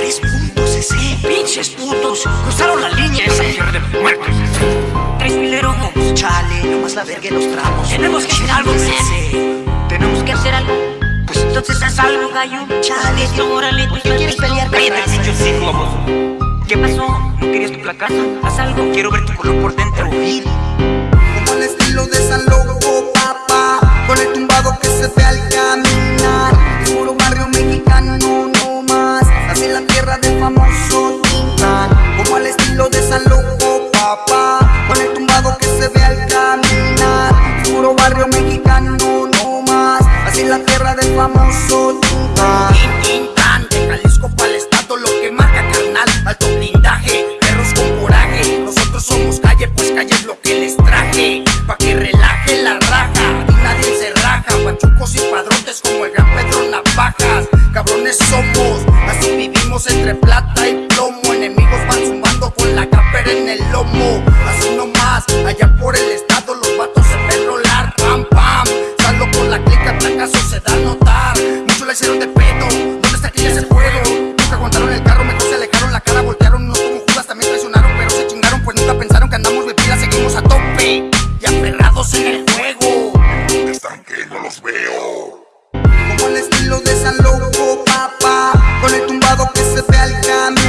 Tres puntos ese. Pinches putos, cruzaron la línea esa mujer de muertos. Tres mileros, Chale, nomás la verga en los tramos. Tenemos que hacer algo, ese. tenemos que hacer algo. Pues entonces haz algo, gallo. Chale, Esto, órale, ¿por qué quieres pelear con Cállate, raza? pinche cíclopos. ¿Qué pasó? ¿No querías tu placaza? Haz algo, quiero ver tu color por dentro. Tintán Tintán, de Jalisco para el estado Lo que marca carnal, alto blindaje Perros con coraje, nosotros somos calle Pues calle es lo que les traje. Pa' que relaje la raja. Y nadie se raja. Pachucos y padrotes como el gran Pedro Navajas Cabrones somos, así vivimos entre plata y plomo. Enemigos van zumbando con la capera en el lomo La hicieron de pedo, ¿dónde está que ya se fueron? Nunca aguantaron el carro, mejor se alejaron la cara Voltearon unos como Judas, también traicionaron Pero se chingaron, pues nunca pensaron que andamos de pila Seguimos a tope y aferrados en el juego Están que no los veo. como el estilo de San Loco, papá Con el tumbado que se ve al caminar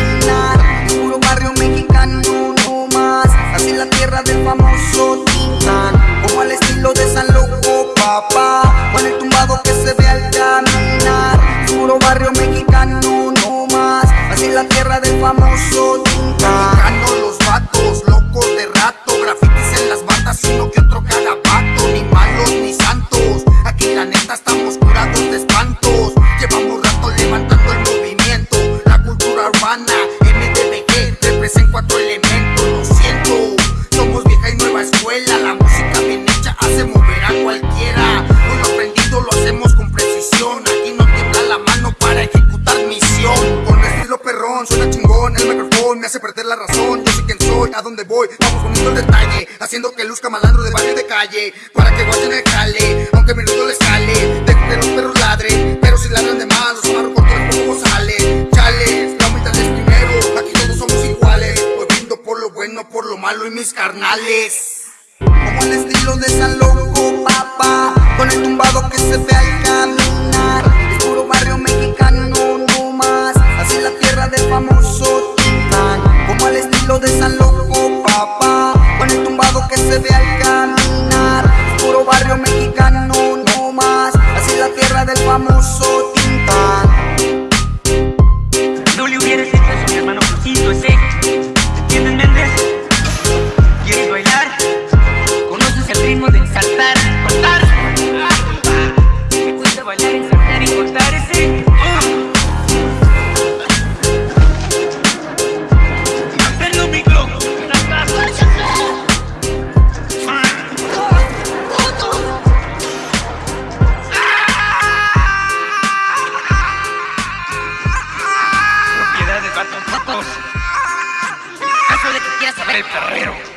Tierra del famoso Mexicano los vatos, locos de rato. Grafitis en las batas uno que otro cagabato Ni malos ni santos Aquí la neta estamos curados de espantos. Llevamos rato levantando el movimiento La cultura urbana, MDBG Represent cuatro elementos, lo siento. Somos vieja y nueva escuela La música bien hecha hace mover a cualquiera. Con lo aprendido lo hacemos con precisión Aquí no tiembla la mano para ejecutar misión. Con estilo perrón, suena me hace perder la razón. Yo sé quién soy, a dónde voy. Vamos poniendo el detalle Haciendo que luzca malandro de barrio de calle Para que guachen el jale Aunque mi ruido les cale Dejo que los perros ladren Pero si ladran de más Los amarro con todo el sale. Chales, la humildad es primero Aquí todos somos iguales. Voy brindo por lo bueno, por lo malo y mis carnales. Como el estilo de San Loco, papá Con el tumbado que se ve estilo de San Loco, papá. Con el tumbado que se ve al caminar. Puro barrio mexicano, no más. Así la tierra del famoso el perrero.